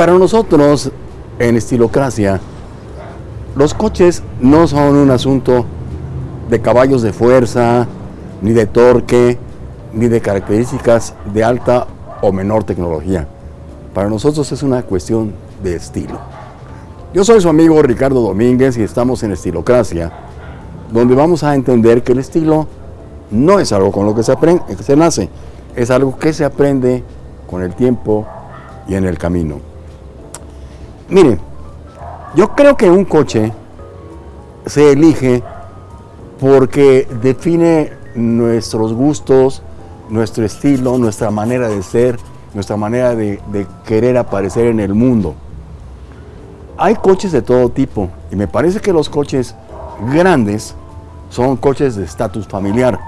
Para nosotros, en Estilocracia, los coches no son un asunto de caballos de fuerza, ni de torque, ni de características de alta o menor tecnología. Para nosotros es una cuestión de estilo. Yo soy su amigo Ricardo Domínguez y estamos en Estilocracia, donde vamos a entender que el estilo no es algo con lo que se, aprende, que se nace, es algo que se aprende con el tiempo y en el camino. Mire, yo creo que un coche se elige porque define nuestros gustos, nuestro estilo, nuestra manera de ser, nuestra manera de, de, querer aparecer en el mundo. Hay coches de todo tipo y me parece que los coches grandes son coches de estatus familiar.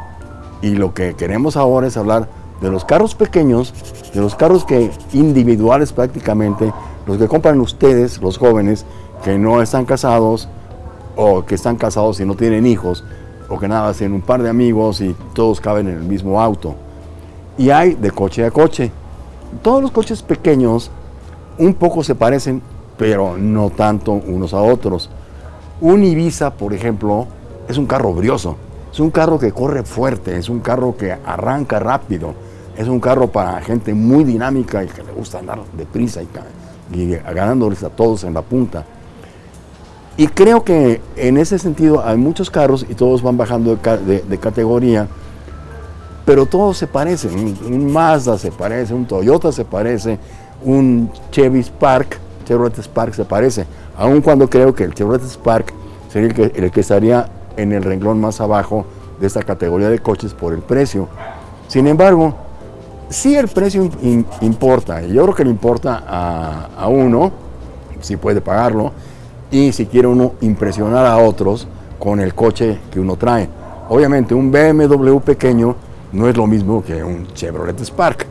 Y lo que queremos ahora es hablar de los carros pequeños, de los carros que individuales prácticamente, los que compran ustedes, los jóvenes, que no están casados o que están casados y no tienen hijos, o que nada, hacen un par de amigos y todos caben en el mismo auto. Y hay de coche a coche. Todos los coches pequeños un poco se parecen, pero no tanto unos a otros. Un Ibiza, por ejemplo, es un carro brioso, es un carro que corre fuerte, es un carro que arranca rápido, es un carro para gente muy dinámica y que le gusta andar deprisa y, ganándoles a todos en la punta. Y creo que en ese sentido hay muchos carros y todos van bajando de, de, categoría, pero todos se parecen. Un, Mazda se parece, un Toyota se parece, un Chevy Spark, Chevrolet Spark se parece, aun cuando creo que el Chevrolet Spark sería el que, el que estaría en el renglón más abajo de esta categoría de coches por el precio. Sin embargo, sí el precio importa, yo creo que le importa a, a uno, si puede pagarlo, y si quiere uno impresionar a otros con el coche que uno trae. Obviamente un BMW pequeño no es lo mismo que un Chevrolet Spark.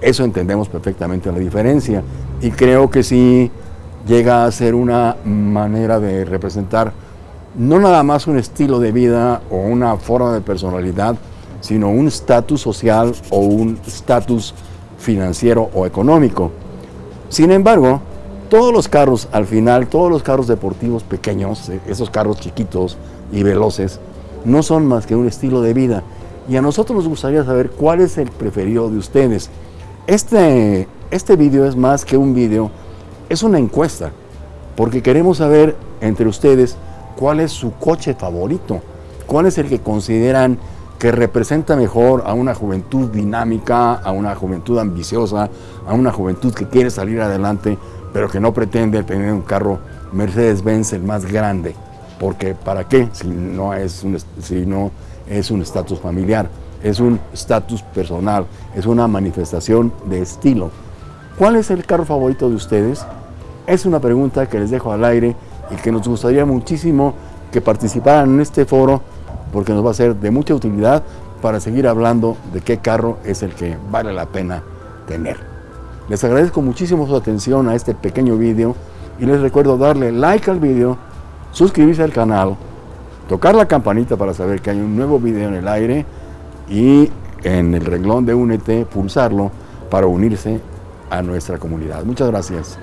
Eso entendemos perfectamente la diferencia y creo que sí llega a ser una manera de representar no nada más un estilo de vida o una forma de personalidad, sino un estatus social o un estatus financiero o económico. Sin embargo, todos los carros, al final, todos los carros deportivos pequeños, eh, esos carros chiquitos y veloces, no son más que un estilo de vida. Y a nosotros nos gustaría saber cuál es el preferido de ustedes. Este, este video es más que un video, es una encuesta, porque queremos saber entre ustedes cuál es su coche favorito, cuál es el que consideran que representa mejor a una juventud dinámica, a una juventud ambiciosa, a una juventud que quiere salir adelante pero que no pretende tener un carro Mercedes-Benz el más grande, porque ¿para qué? Si no es si no es un estatus familiar, es un estatus personal, es una manifestación de estilo. ¿Cuál es el carro favorito de ustedes? Es una pregunta que les dejo al aire y que nos gustaría muchísimo que participaran en este foro porque nos va a ser de mucha utilidad para seguir hablando de qué carro es el que vale la pena tener. Les agradezco muchísimo su atención a este pequeño vídeo y les recuerdo darle like al vídeo, suscribirse al canal, tocar la campanita para saber que hay un nuevo vídeo en el aire y en el renglón de Únete pulsarlo para unirse a nuestra comunidad. Muchas gracias.